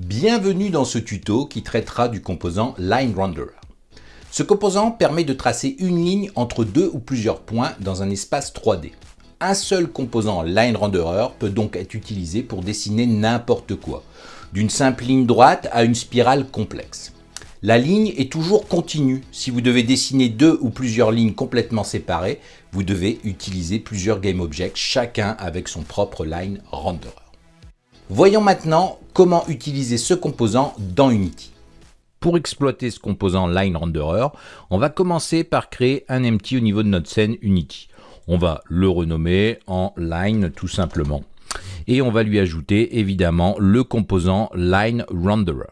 Bienvenue dans ce tuto qui traitera du composant Line Renderer. Ce composant permet de tracer une ligne entre deux ou plusieurs points dans un espace 3D. Un seul composant Line Renderer peut donc être utilisé pour dessiner n'importe quoi, d'une simple ligne droite à une spirale complexe. La ligne est toujours continue. Si vous devez dessiner deux ou plusieurs lignes complètement séparées, vous devez utiliser plusieurs GameObjects, chacun avec son propre Line Renderer. Voyons maintenant comment utiliser ce composant dans Unity. Pour exploiter ce composant Line Renderer, on va commencer par créer un empty au niveau de notre scène Unity. On va le renommer en Line tout simplement. Et on va lui ajouter évidemment le composant Line Renderer.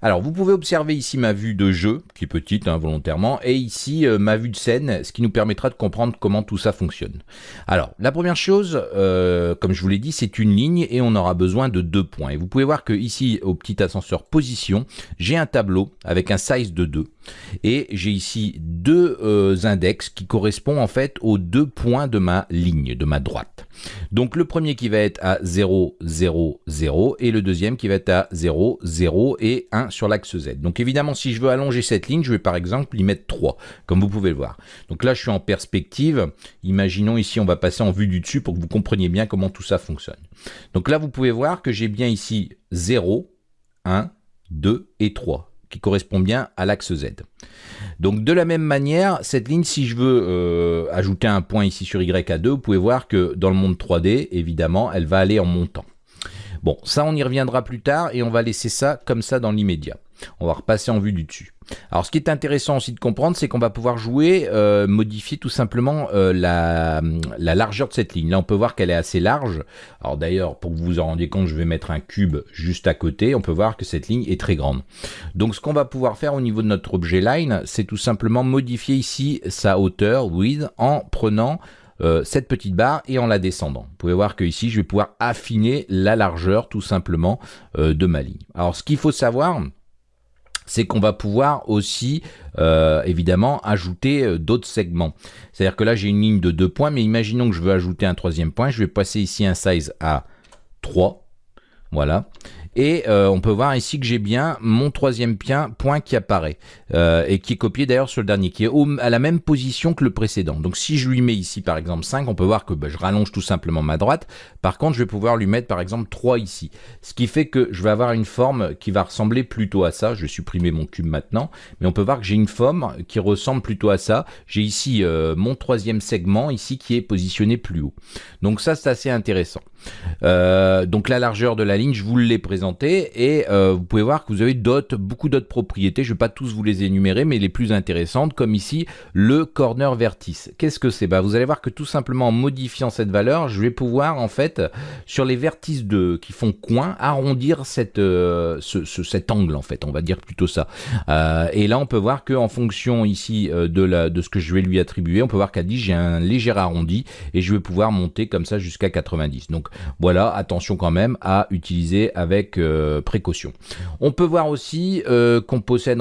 Alors, vous pouvez observer ici ma vue de jeu, qui est petite hein, volontairement, et ici euh, ma vue de scène, ce qui nous permettra de comprendre comment tout ça fonctionne. Alors, la première chose, euh, comme je vous l'ai dit, c'est une ligne et on aura besoin de deux points. Et vous pouvez voir que ici, au petit ascenseur position, j'ai un tableau avec un size de 2. Et j'ai ici deux euh, index qui correspondent en fait aux deux points de ma ligne, de ma droite. Donc le premier qui va être à 0, 0, 0 et le deuxième qui va être à 0, 0 et 1 sur l'axe Z. Donc évidemment si je veux allonger cette ligne, je vais par exemple y mettre 3, comme vous pouvez le voir. Donc là je suis en perspective, imaginons ici on va passer en vue du dessus pour que vous compreniez bien comment tout ça fonctionne. Donc là vous pouvez voir que j'ai bien ici 0, 1, 2 et 3 qui correspond bien à l'axe Z. Donc de la même manière, cette ligne, si je veux euh, ajouter un point ici sur Y à 2, vous pouvez voir que dans le monde 3D, évidemment, elle va aller en montant. Bon, ça on y reviendra plus tard et on va laisser ça comme ça dans l'immédiat. On va repasser en vue du dessus. Alors ce qui est intéressant aussi de comprendre, c'est qu'on va pouvoir jouer, euh, modifier tout simplement euh, la, largeur de cette ligne. Là on peut voir qu'elle est assez large. Alors d'ailleurs, pour que vous vous en rendiez compte, je vais mettre un cube juste à côté. On peut voir que cette ligne est très grande. Donc ce qu'on va pouvoir faire au niveau de notre objet line, c'est tout simplement modifier ici sa hauteur, width, en prenant euh, cette petite barre et en la descendant. Vous pouvez voir que ici, je vais pouvoir affiner la largeur tout simplement de ma ligne. Alors ce qu'il faut savoir, c'est qu'on va pouvoir aussi euh, évidemment ajouter euh, d'autres segments. C'est-à-dire que là j'ai une ligne de deux points, mais imaginons que je veux ajouter un troisième point, je vais passer ici un size à 3, voilà. Et euh, on peut voir ici que j'ai bien mon troisième point qui apparaît euh, et qui est copié d'ailleurs sur le dernier, qui est à la même position que le précédent. Donc si je lui mets ici par exemple 5, on peut voir que bah, je rallonge tout simplement ma droite. Par contre, je vais pouvoir lui mettre par exemple 3 ici. Ce qui fait que je vais avoir une forme qui va ressembler plutôt à ça. Je vais supprimer mon cube maintenant. Mais on peut voir que j'ai une forme qui ressemble plutôt à ça. J'ai ici euh, mon troisième segment ici qui est positionné plus haut. Donc ça, c'est assez intéressant. donc la largeur de la ligne, je vous l'ai présenté et euh, vous pouvez voir que vous avez d'autres, beaucoup d'autres propriétés. Je ne vais pas tous vous les énumérer, mais les plus intéressantes, comme ici le corner vertice. Qu'est-ce que c'est? Bah, Vous allez voir que tout simplement en modifiant cette valeur, je vais pouvoir en fait sur les vertices de, qui font coin arrondir euh, cet angle en fait, on va dire plutôt ça. Euh, et là on peut voir que en fonction ici de, de ce que je vais lui attribuer, on peut voir qu'à 10 j'ai un léger arrondi et je vais pouvoir monter comme ça jusqu'à 90. Donc voilà, attention quand même à utiliser avec euh, précaution. On peut voir aussi euh, qu'on possède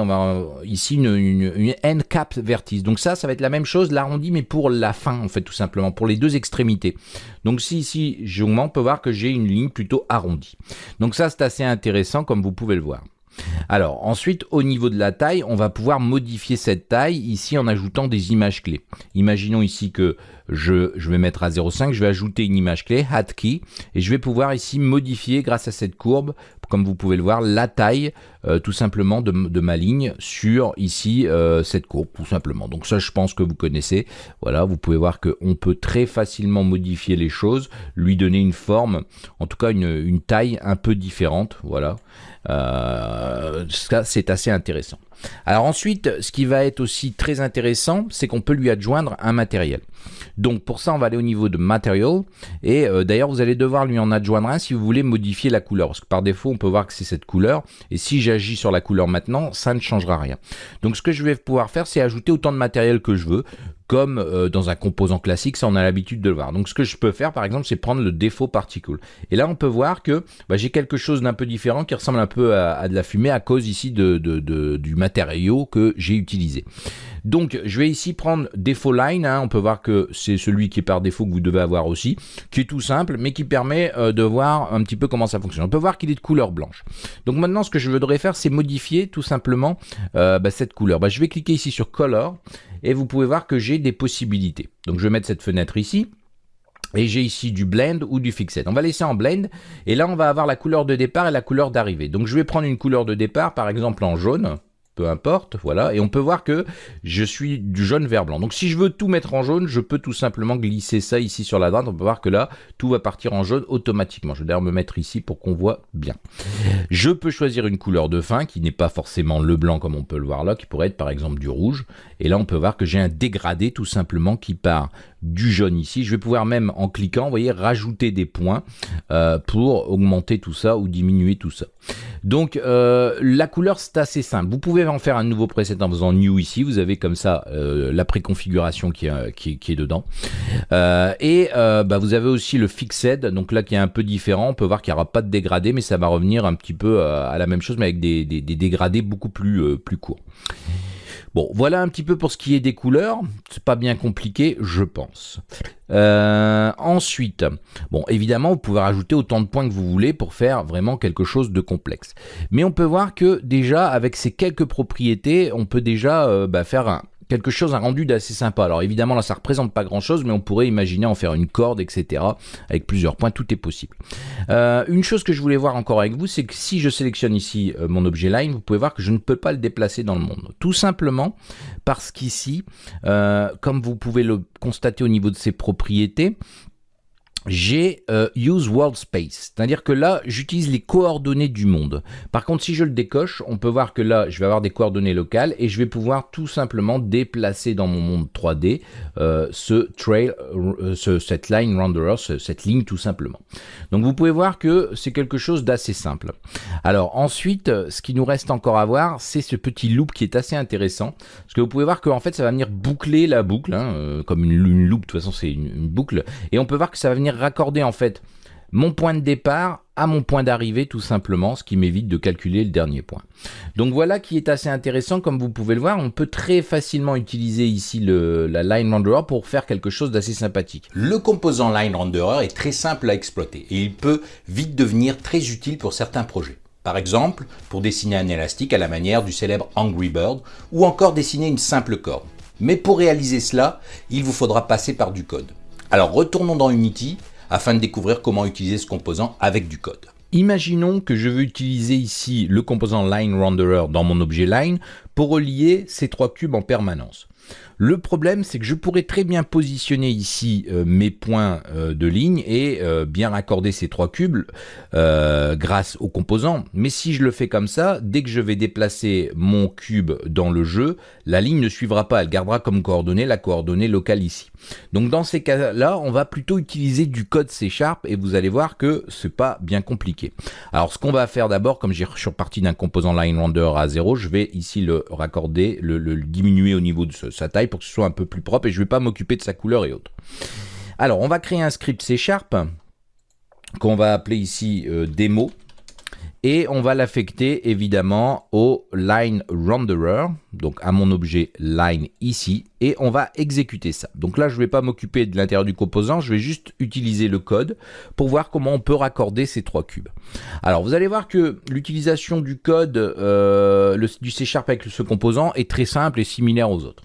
ici une, une, cap vertice. Donc ça, ça va être la même chose, l'arrondi, mais pour la fin, en fait, tout simplement, pour les deux extrémités. Donc si ici, j'augmente, on peut voir que j'ai une ligne plutôt arrondie. Donc ça, c'est assez intéressant, comme vous pouvez le voir. Alors ensuite, au niveau de la taille, on va pouvoir modifier cette taille ici en ajoutant des images clés. Imaginons ici que je, vais mettre à 0,5, je vais ajouter une image clé, key, et je vais pouvoir ici modifier grâce à cette courbe, comme vous pouvez le voir, la taille euh, tout simplement de, ma ligne sur ici euh, cette courbe, tout simplement. Donc ça, je pense que vous connaissez. Voilà, vous pouvez voir qu'on peut très facilement modifier les choses, lui donner une forme, en tout cas une, une taille un peu différente. Voilà, euh, ça c'est assez intéressant. Alors ensuite, ce qui va être aussi très intéressant, c'est qu'on peut lui adjoindre un matériel. Donc pour ça, on va aller au niveau de Material. Et d'ailleurs, vous allez devoir lui en adjoindre un si vous voulez modifier la couleur. Parce que par défaut, on peut voir que c'est cette couleur. Et si sur la couleur maintenant, ça ne changera rien. Donc ce que je vais pouvoir faire, c'est ajouter autant de matériel que je veux comme euh, dans un composant classique, ça on a l'habitude de le voir. Donc ce que je peux faire par exemple, c'est prendre le défaut particle. Et là on peut voir que bah, j'ai quelque chose d'un peu différent qui ressemble un peu à, de la fumée à cause ici de, du matériau que j'ai utilisé. Donc je vais ici prendre défaut line, hein. on peut voir que c'est celui qui est par défaut que vous devez avoir aussi, qui est tout simple mais qui permet euh, de voir un petit peu comment ça fonctionne. On peut voir qu'il est de couleur blanche. Donc maintenant ce que je voudrais faire c'est modifier tout simplement euh, bah, cette couleur. Bah, je vais cliquer ici sur color et vous pouvez voir que j'ai des possibilités. Donc je vais mettre cette fenêtre ici. Et j'ai ici du blend ou du fixed. On va laisser en blend. Et là, on va avoir la couleur de départ et la couleur d'arrivée. Donc, je vais prendre une couleur de départ, par exemple en jaune peu importe, voilà, et on peut voir que je suis du jaune vers blanc. Donc si je veux tout mettre en jaune, je peux tout simplement glisser ça ici sur la droite, on peut voir que là, tout va partir en jaune automatiquement. Je vais d'ailleurs me mettre ici pour qu'on voit bien. Je peux choisir une couleur de fin, qui n'est pas forcément le blanc comme on peut le voir là, qui pourrait être par exemple du rouge, et là on peut voir que j'ai un dégradé tout simplement qui part du jaune ici. Je vais pouvoir même en cliquant, vous voyez, rajouter des points euh, pour augmenter tout ça ou diminuer tout ça. Donc euh, la couleur c'est assez simple. Vous pouvez en faire un nouveau preset en faisant new ici. Vous avez comme ça euh, la préconfiguration qui, est dedans. et bah, vous avez aussi le fixed, donc là qui est un peu différent. On peut voir qu'il n'y aura pas de dégradé, mais ça va revenir un petit peu à la même chose, mais avec des, dégradés beaucoup plus courts. Bon, voilà un petit peu pour ce qui est des couleurs. C'est pas bien compliqué, je pense. Euh, ensuite, bon, évidemment, vous pouvez rajouter autant de points que vous voulez pour faire vraiment quelque chose de complexe. Mais on peut voir que déjà, avec ces quelques propriétés, on peut déjà euh, bah, faire un, quelque chose, un rendu d'assez sympa. Alors évidemment là ça représente pas grand chose mais on pourrait imaginer en faire une corde etc. Avec plusieurs points, tout est possible. Euh, une chose que je voulais voir encore avec vous c'est que si je sélectionne ici euh, mon objet line, vous pouvez voir que je ne peux pas le déplacer dans le monde. Tout simplement parce qu'ici, euh, comme vous pouvez le constater au niveau de ses propriétés, j'ai euh, use world space, c'est-à-dire que là j'utilise les coordonnées du monde. Par contre si je le décoche, on peut voir que là je vais avoir des coordonnées locales et je vais pouvoir tout simplement déplacer dans mon monde 3D euh, ce trail, euh, cette line renderer, cette ligne tout simplement. Donc vous pouvez voir que c'est quelque chose d'assez simple. Alors ensuite, ce qui nous reste encore à voir, c'est ce petit loop qui est assez intéressant, parce que vous pouvez voir qu'en fait ça va venir boucler la boucle, hein, comme une, une, loop, de toute façon c'est une, une boucle, et on peut voir que ça va venir raccorder en fait mon point de départ à mon point d'arrivée tout simplement, ce qui m'évite de calculer le dernier point. Donc voilà qui est assez intéressant, comme vous pouvez le voir, on peut très facilement utiliser ici le, la Line Renderer pour faire quelque chose d'assez sympathique. Le composant Line Renderer est très simple à exploiter et il peut vite devenir très utile pour certains projets. Par exemple, pour dessiner un élastique à la manière du célèbre Angry Bird ou encore dessiner une simple corde. Mais pour réaliser cela, il vous faudra passer par du code. Alors retournons dans Unity afin de découvrir comment utiliser ce composant avec du code. Imaginons que je veux utiliser ici le composant Line Renderer dans mon objet Line pour relier ces trois cubes en permanence. Le problème, c'est que je pourrais très bien positionner ici euh, mes points euh, de ligne et euh, bien raccorder ces trois cubes grâce aux composants. Mais si je le fais comme ça, dès que je vais déplacer mon cube dans le jeu, la ligne ne suivra pas. Elle gardera comme coordonnée la coordonnée locale ici. Donc dans ces cas-là, on va plutôt utiliser du code C Sharp et vous allez voir que c'est pas bien compliqué. Alors ce qu'on va faire d'abord, comme suis reparti d'un composant line render à 0, je vais ici le raccorder, le diminuer au niveau de sa taille pour que ce soit un peu plus propre et je ne vais pas m'occuper de sa couleur et autres. Alors, on va créer un script C Sharp qu'on va appeler ici euh, démo et on va l'affecter évidemment au line renderer, donc à mon objet line ici, et on va exécuter ça. Donc là, je ne vais pas m'occuper de l'intérieur du composant, je vais juste utiliser le code pour voir comment on peut raccorder ces trois cubes. Alors vous allez voir que l'utilisation du code euh, du C Sharp avec ce composant est très simple et similaire aux autres.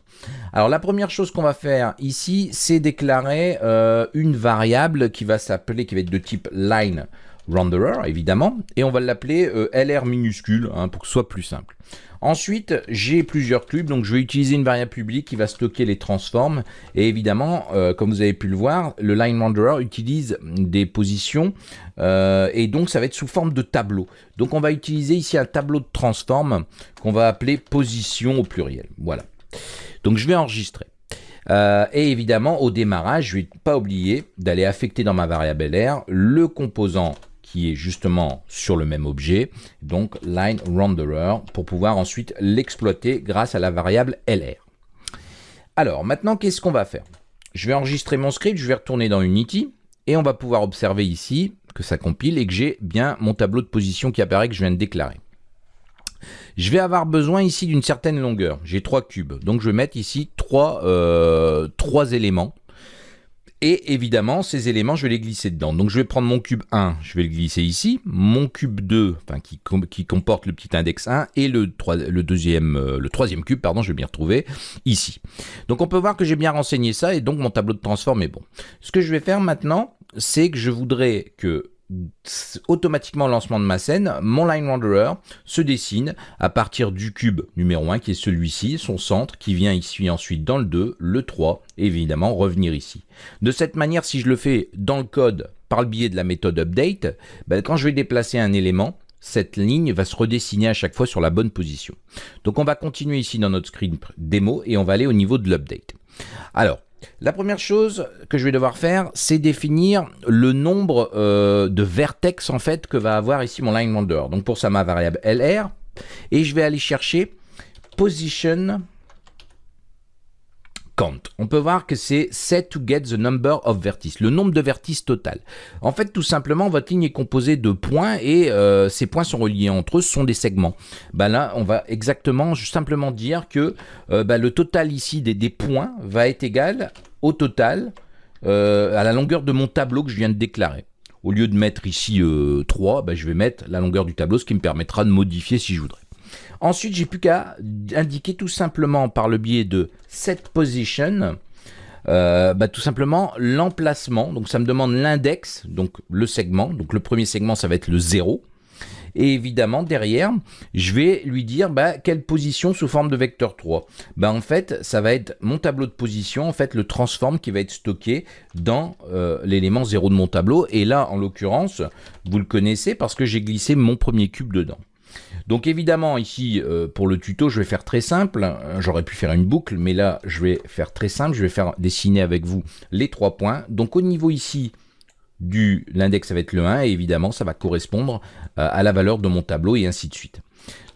Alors la première chose qu'on va faire ici, c'est déclarer euh, une variable qui va s'appeler, qui va être de type line renderer évidemment, et on va l'appeler euh, LR minuscule hein, pour que ce soit plus simple. Ensuite, j'ai plusieurs cubes, donc je vais utiliser une variable publique qui va stocker les transforms. Et évidemment, euh, comme vous avez pu le voir, le line renderer utilise des positions et donc ça va être sous forme de tableau. Donc on va utiliser ici un tableau de transform qu'on va appeler position au pluriel. Voilà. Donc je vais enregistrer. Euh, et évidemment, au démarrage, je ne vais pas oublier d'aller affecter dans ma variable LR le composant qui est justement sur le même objet, donc line renderer, pour pouvoir ensuite l'exploiter grâce à la variable LR. Alors, maintenant, qu'est-ce qu'on va faire? Je vais enregistrer mon script, je vais retourner dans Unity, et on va pouvoir observer ici que ça compile et que j'ai bien mon tableau de position qui apparaît que je viens de déclarer. Je vais avoir besoin ici d'une certaine longueur. J'ai trois cubes. Donc je vais mettre ici trois, euh, trois éléments. Et évidemment, ces éléments, je vais les glisser dedans. Donc je vais prendre mon cube 1, je vais le glisser ici. Mon cube 2, enfin, qui, comporte le petit index 1, et euh, le troisième cube, pardon, je vais m'y retrouver ici. Donc on peut voir que j'ai bien renseigné ça, et donc mon tableau de transform est bon. Ce que je vais faire maintenant, c'est que je voudrais que automatiquement lancement de ma scène, mon line renderer se dessine à partir du cube numéro 1 qui est celui-ci, son centre, qui vient ici ensuite dans le 2, le 3, et évidemment revenir ici. De cette manière, si je le fais dans le code par le biais de la méthode update, ben, quand je vais déplacer un élément, cette ligne va se redessiner à chaque fois sur la bonne position. Donc on va continuer ici dans notre screen démo et on va aller au niveau de l'update. Alors, la première chose que je vais devoir faire, c'est définir le nombre euh, de vertex en fait que va avoir ici mon line. Donc pour ça, ma variable LR, et je vais aller chercher position on peut voir que c'est set to get the number of vertices, le nombre de vertices total. En fait, tout simplement, votre ligne est composée de points et euh, ces points sont reliés entre eux, ce sont des segments. Ben là, on va exactement, simplement dire que euh, ben, le total ici des, points va être égal au total euh, à la longueur de mon tableau que je viens de déclarer. Au lieu de mettre ici 3, ben, je vais mettre la longueur du tableau, ce qui me permettra de modifier si je voudrais. Ensuite, j'ai plus qu'à indiquer tout simplement par le biais de set position, euh, bah, tout simplement l'emplacement. Donc ça me demande l'index, donc le segment. Donc le premier segment, ça va être le 0. Et évidemment, derrière, je vais lui dire bah, quelle position sous forme de vecteur 3. Bah, en fait, ça va être mon tableau de position, en fait, le transform qui va être stocké dans euh, l'élément 0 de mon tableau. Et là, en l'occurrence, vous le connaissez parce que j'ai glissé mon premier cube dedans. Donc évidemment ici euh, pour le tuto je vais faire très simple, euh, j'aurais pu faire une boucle mais là je vais faire très simple, je vais faire dessiner avec vous les trois points. Donc au niveau ici du l'index ça va être le 1 et évidemment ça va correspondre euh, à la valeur de mon tableau et ainsi de suite.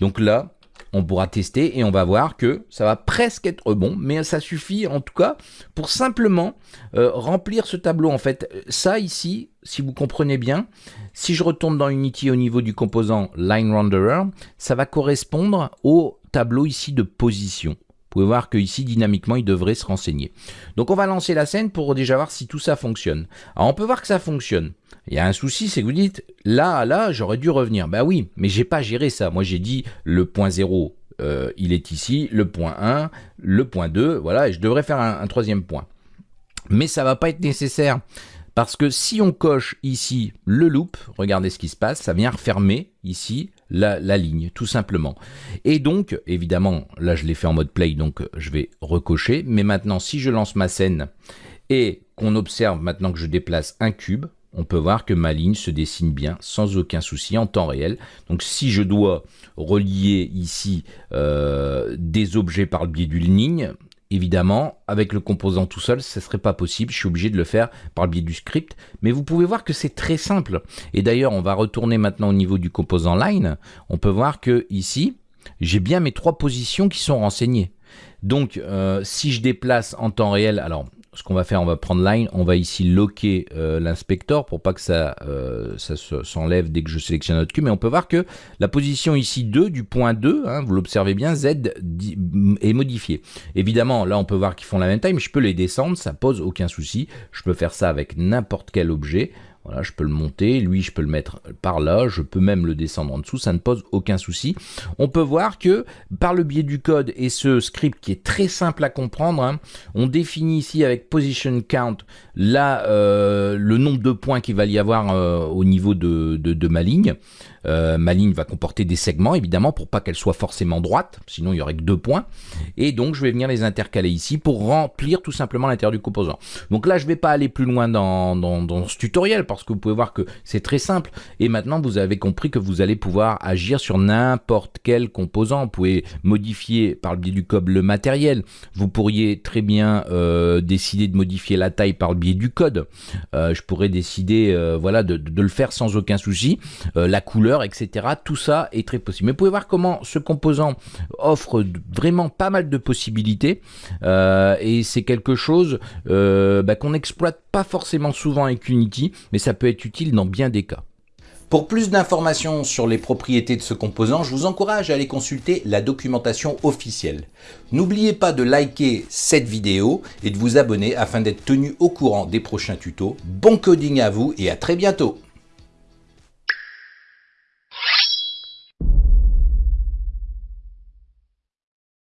Donc là on pourra tester et on va voir que ça va presque être bon, mais ça suffit en tout cas pour simplement remplir ce tableau. En fait, ça ici, si vous comprenez bien, si je retourne dans Unity au niveau du composant Line Renderer, ça va correspondre au tableau ici de position. Vous pouvez voir que ici, dynamiquement, il devrait se renseigner. Donc on va lancer la scène pour déjà voir si tout ça fonctionne. Alors on peut voir que ça fonctionne. Il y a un souci, c'est que vous dites, là, là, j'aurais dû revenir. Bah oui, mais j'ai pas géré ça. Moi j'ai dit le point 0, euh, il est ici, le point 1, le point 2, voilà, et je devrais faire un, troisième point. Mais ça va pas être nécessaire. Parce que si on coche ici le loop, regardez ce qui se passe, ça vient refermer ici la, ligne, tout simplement. Et donc, évidemment, là je l'ai fait en mode play, donc je vais recocher. Mais maintenant, si je lance ma scène et qu'on observe maintenant que je déplace un cube, on peut voir que ma ligne se dessine bien sans aucun souci en temps réel. Donc si je dois relier ici euh, des objets par le biais d'une ligne, Évidemment, avec le composant tout seul, ce ne serait pas possible. Je suis obligé de le faire par le biais du script. Mais vous pouvez voir que c'est très simple. Et d'ailleurs, on va retourner maintenant au niveau du composant line. On peut voir que ici, j'ai bien mes trois positions qui sont renseignées. Donc, euh, si je déplace en temps réel, alors ce qu'on va faire, on va prendre line, on va ici loquer euh, l'inspecteur pour pas que ça, euh, s'enlève dès que je sélectionne notre cube. Mais on peut voir que la position ici 2 du point 2, hein, vous l'observez bien, Z est modifiée. Évidemment, là on peut voir qu'ils font la même taille, mais je peux les descendre, ça pose aucun souci. Je peux faire ça avec n'importe quel objet. Voilà, je peux le monter, lui je peux le mettre par là, je peux même le descendre en dessous, ça ne pose aucun souci. On peut voir que par le biais du code et ce script qui est très simple à comprendre, hein, on définit ici avec position count là euh, le nombre de points qu'il va y avoir euh, au niveau de, de ma ligne. Euh, ma ligne va comporter des segments, évidemment, pour pas qu'elle soit forcément droite, sinon il y aurait que deux points. Et donc, je vais venir les intercaler ici pour remplir tout simplement l'intérieur du composant. Donc là, je vais pas aller plus loin dans, ce tutoriel, parce que vous pouvez voir que c'est très simple. Et maintenant, vous avez compris que vous allez pouvoir agir sur n'importe quel composant. Vous pouvez modifier par le biais du code le matériel. Vous pourriez très bien euh, décider de modifier la taille par le biais du code. Euh, je pourrais décider voilà, de, le faire sans aucun souci. la couleur, etc. Tout ça est très possible. Mais vous pouvez voir comment ce composant offre vraiment pas mal de possibilités euh, et c'est quelque chose euh, bah, qu'on n'exploite pas forcément souvent avec Unity, mais ça peut être utile dans bien des cas. Pour plus d'informations sur les propriétés de ce composant, je vous encourage à aller consulter la documentation officielle. N'oubliez pas de liker cette vidéo et de vous abonner afin d'être tenu au courant des prochains tutos. Bon coding à vous et à très bientôt